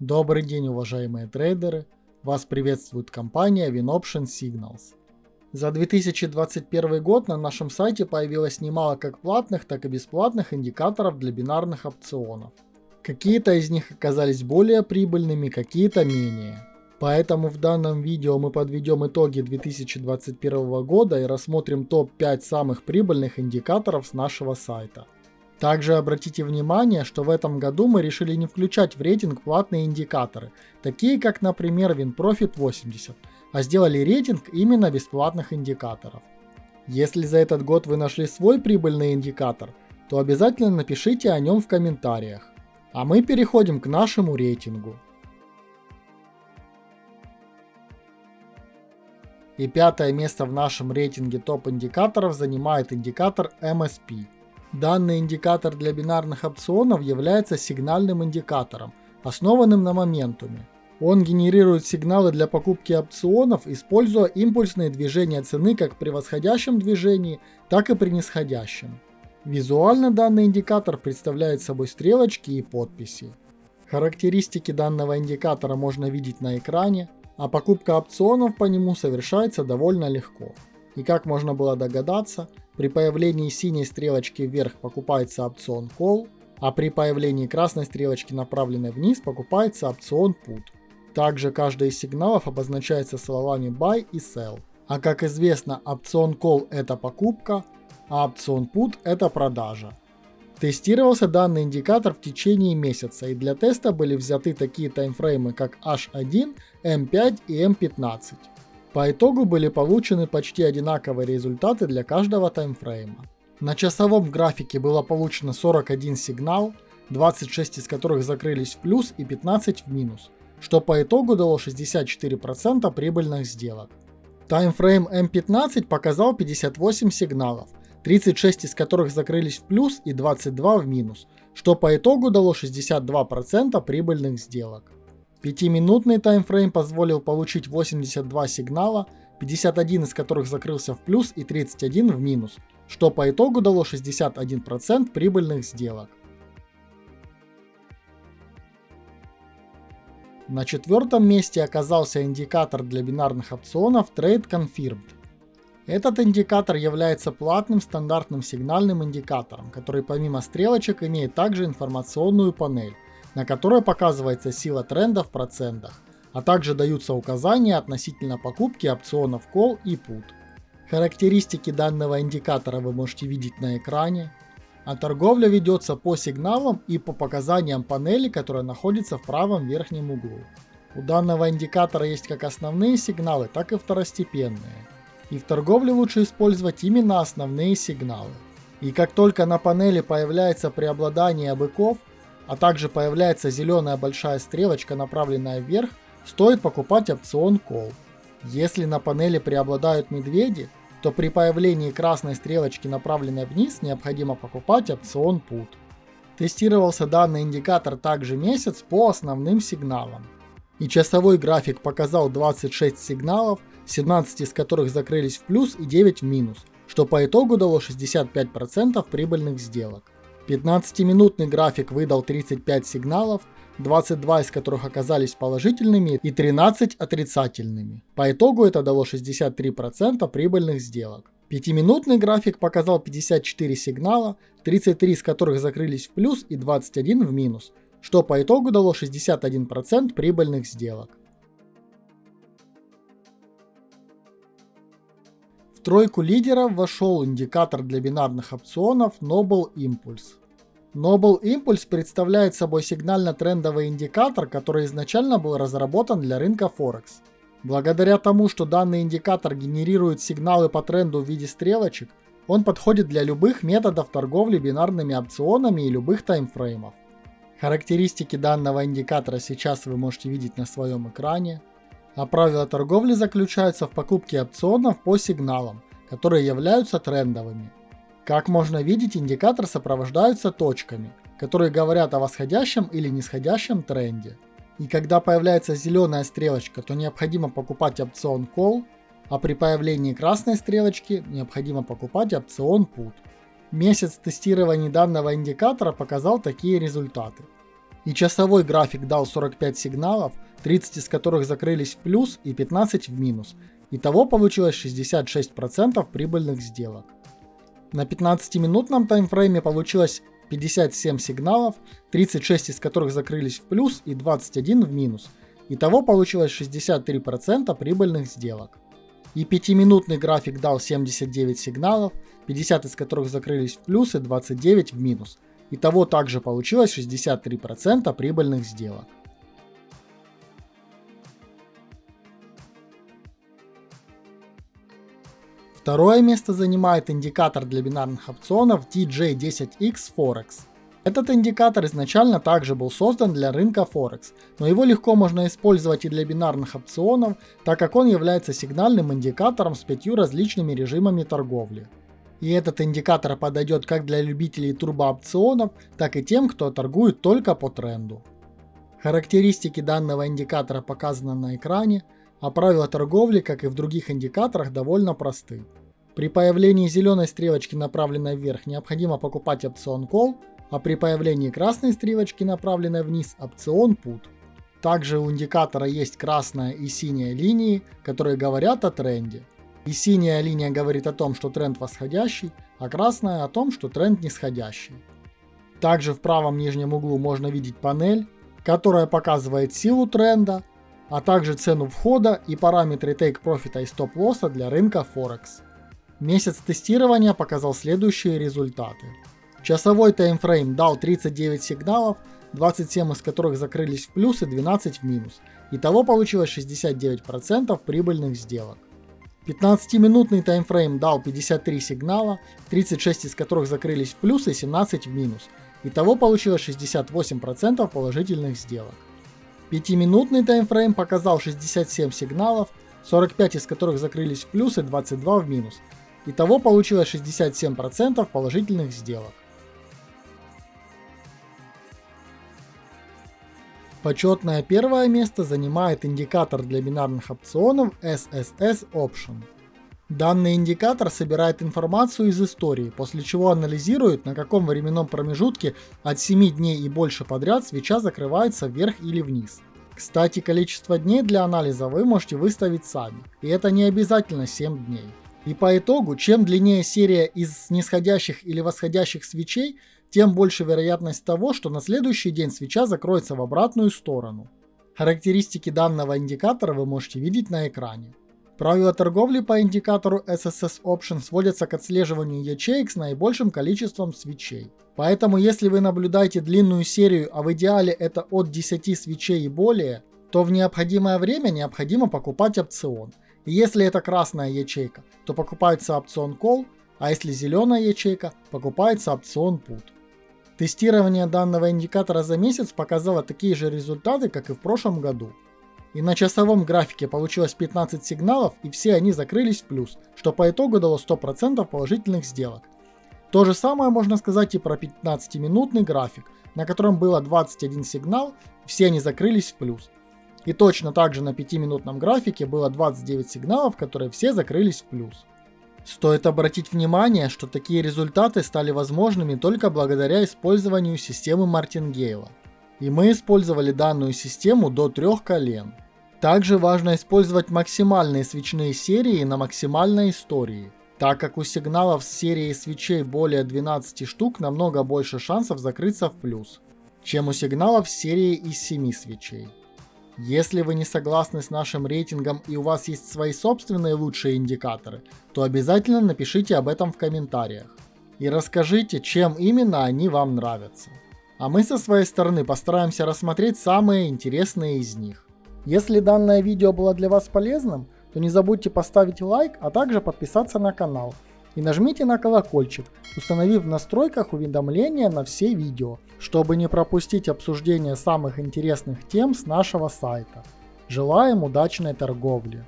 Добрый день, уважаемые трейдеры! Вас приветствует компания WinOption Signals. За 2021 год на нашем сайте появилось немало как платных, так и бесплатных индикаторов для бинарных опционов. Какие-то из них оказались более прибыльными, какие-то менее. Поэтому в данном видео мы подведем итоги 2021 года и рассмотрим топ-5 самых прибыльных индикаторов с нашего сайта. Также обратите внимание, что в этом году мы решили не включать в рейтинг платные индикаторы, такие как, например, WinProfit 80, а сделали рейтинг именно бесплатных индикаторов. Если за этот год вы нашли свой прибыльный индикатор, то обязательно напишите о нем в комментариях. А мы переходим к нашему рейтингу. И пятое место в нашем рейтинге топ-индикаторов занимает индикатор MSP. Данный индикатор для бинарных опционов является сигнальным индикатором, основанным на моментуме. Он генерирует сигналы для покупки опционов, используя импульсные движения цены как при восходящем движении, так и при нисходящем. Визуально данный индикатор представляет собой стрелочки и подписи. Характеристики данного индикатора можно видеть на экране, а покупка опционов по нему совершается довольно легко. И как можно было догадаться, при появлении синей стрелочки вверх покупается опцион Call, а при появлении красной стрелочки направленной вниз покупается опцион Put. Также каждый из сигналов обозначается словами Buy и Sell. А как известно, опцион Call это покупка, а опцион Put это продажа. Тестировался данный индикатор в течение месяца, и для теста были взяты такие таймфреймы, как H1, M5 и M15. По итогу были получены почти одинаковые результаты для каждого таймфрейма. На часовом графике было получено 41 сигнал, 26 из которых закрылись в плюс и 15 в минус, что по итогу дало 64% прибыльных сделок. Таймфрейм M15 показал 58 сигналов, 36 из которых закрылись в плюс и 22 в минус, что по итогу дало 62% прибыльных сделок. 5-минутный таймфрейм позволил получить 82 сигнала, 51 из которых закрылся в плюс и 31 в минус, что по итогу дало 61% прибыльных сделок. На четвертом месте оказался индикатор для бинарных опционов Trade Confirmed. Этот индикатор является платным стандартным сигнальным индикатором, который помимо стрелочек имеет также информационную панель, на которой показывается сила тренда в процентах, а также даются указания относительно покупки опционов Call и Put. Характеристики данного индикатора вы можете видеть на экране, а торговля ведется по сигналам и по показаниям панели, которая находится в правом верхнем углу. У данного индикатора есть как основные сигналы, так и второстепенные и в торговле лучше использовать именно основные сигналы. И как только на панели появляется преобладание быков, а также появляется зеленая большая стрелочка, направленная вверх, стоит покупать опцион Call. Если на панели преобладают медведи, то при появлении красной стрелочки, направленной вниз, необходимо покупать опцион Put. Тестировался данный индикатор также месяц по основным сигналам. И часовой график показал 26 сигналов, 17 из которых закрылись в плюс и 9 в минус, что по итогу дало 65% прибыльных сделок. 15-минутный график выдал 35 сигналов, 22 из которых оказались положительными и 13 отрицательными. По итогу это дало 63% прибыльных сделок. 5-минутный график показал 54 сигнала, 33 из которых закрылись в плюс и 21 в минус, что по итогу дало 61% прибыльных сделок. В тройку лидеров вошел индикатор для бинарных опционов Noble Impulse. Noble Impulse представляет собой сигнально-трендовый индикатор, который изначально был разработан для рынка Форекс. Благодаря тому, что данный индикатор генерирует сигналы по тренду в виде стрелочек, он подходит для любых методов торговли бинарными опционами и любых таймфреймов. Характеристики данного индикатора сейчас вы можете видеть на своем экране. А правила торговли заключаются в покупке опционов по сигналам, которые являются трендовыми. Как можно видеть, индикатор сопровождаются точками, которые говорят о восходящем или нисходящем тренде. И когда появляется зеленая стрелочка, то необходимо покупать опцион Call, а при появлении красной стрелочки необходимо покупать опцион Put. Месяц тестирования данного индикатора показал такие результаты. И часовой график дал 45 сигналов, 30 из которых закрылись в плюс и 15 в минус. Итого получилось 66% прибыльных сделок. На 15-минутном таймфрейме получилось 57 сигналов, 36 из которых закрылись в плюс и 21 в минус. Итого получилось 63% прибыльных сделок. И 5-минутный график дал 79 сигналов, 50 из которых закрылись в плюс и 29 в минус. Итого также получилось 63% прибыльных сделок. Второе место занимает индикатор для бинарных опционов TJ10X Forex. Этот индикатор изначально также был создан для рынка Форекс, но его легко можно использовать и для бинарных опционов, так как он является сигнальным индикатором с пятью различными режимами торговли. И этот индикатор подойдет как для любителей турбоопционов, так и тем, кто торгует только по тренду. Характеристики данного индикатора показаны на экране, а правила торговли, как и в других индикаторах, довольно просты. При появлении зеленой стрелочки, направленной вверх, необходимо покупать опцион Call, а при появлении красной стрелочки, направленной вниз, опцион Put. Также у индикатора есть красная и синяя линии, которые говорят о тренде. И синяя линия говорит о том, что тренд восходящий, а красная о том, что тренд нисходящий. Также в правом нижнем углу можно видеть панель, которая показывает силу тренда, а также цену входа и параметры take профита и стоп лосса для рынка Форекс. Месяц тестирования показал следующие результаты. Часовой таймфрейм дал 39 сигналов, 27 из которых закрылись в плюс и 12 в минус. Итого получилось 69% прибыльных сделок. 15-минутный таймфрейм дал 53 сигнала, 36 из которых закрылись в плюс и 17 в минус. Итого получилось 68% положительных сделок. 5-минутный таймфрейм показал 67 сигналов, 45 из которых закрылись в плюс и 22 в минус. Итого получилось 67% положительных сделок. Почетное первое место занимает индикатор для бинарных опционов SSS Option. Данный индикатор собирает информацию из истории, после чего анализирует, на каком временном промежутке от 7 дней и больше подряд свеча закрывается вверх или вниз. Кстати, количество дней для анализа вы можете выставить сами, и это не обязательно 7 дней. И по итогу, чем длиннее серия из нисходящих или восходящих свечей, тем больше вероятность того, что на следующий день свеча закроется в обратную сторону. Характеристики данного индикатора вы можете видеть на экране. Правила торговли по индикатору SSS Option сводятся к отслеживанию ячеек с наибольшим количеством свечей. Поэтому если вы наблюдаете длинную серию, а в идеале это от 10 свечей и более, то в необходимое время необходимо покупать опцион. Если это красная ячейка, то покупается опцион Call, а если зеленая ячейка, покупается опцион Put. Тестирование данного индикатора за месяц показало такие же результаты, как и в прошлом году. И на часовом графике получилось 15 сигналов и все они закрылись в плюс, что по итогу дало 100% положительных сделок. То же самое можно сказать и про 15-минутный график, на котором было 21 сигнал, все они закрылись в плюс. И точно так же на 5-минутном графике было 29 сигналов, которые все закрылись в плюс. Стоит обратить внимание, что такие результаты стали возможными только благодаря использованию системы Мартингейла. И мы использовали данную систему до трех колен. Также важно использовать максимальные свечные серии на максимальной истории, так как у сигналов с серии свечей более 12 штук намного больше шансов закрыться в плюс, чем у сигналов с серии из 7 свечей. Если вы не согласны с нашим рейтингом и у вас есть свои собственные лучшие индикаторы, то обязательно напишите об этом в комментариях. И расскажите, чем именно они вам нравятся. А мы со своей стороны постараемся рассмотреть самые интересные из них. Если данное видео было для вас полезным, то не забудьте поставить лайк, а также подписаться на канал – и нажмите на колокольчик, установив в настройках уведомления на все видео, чтобы не пропустить обсуждение самых интересных тем с нашего сайта. Желаем удачной торговли!